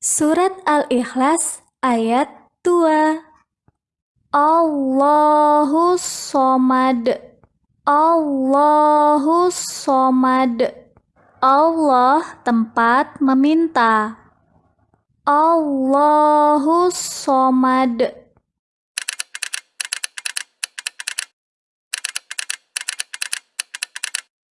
Surat Al-Ikhlas ayat 2 Allahu somad. Allahu somad. Allah tempat meminta. Allahu somad.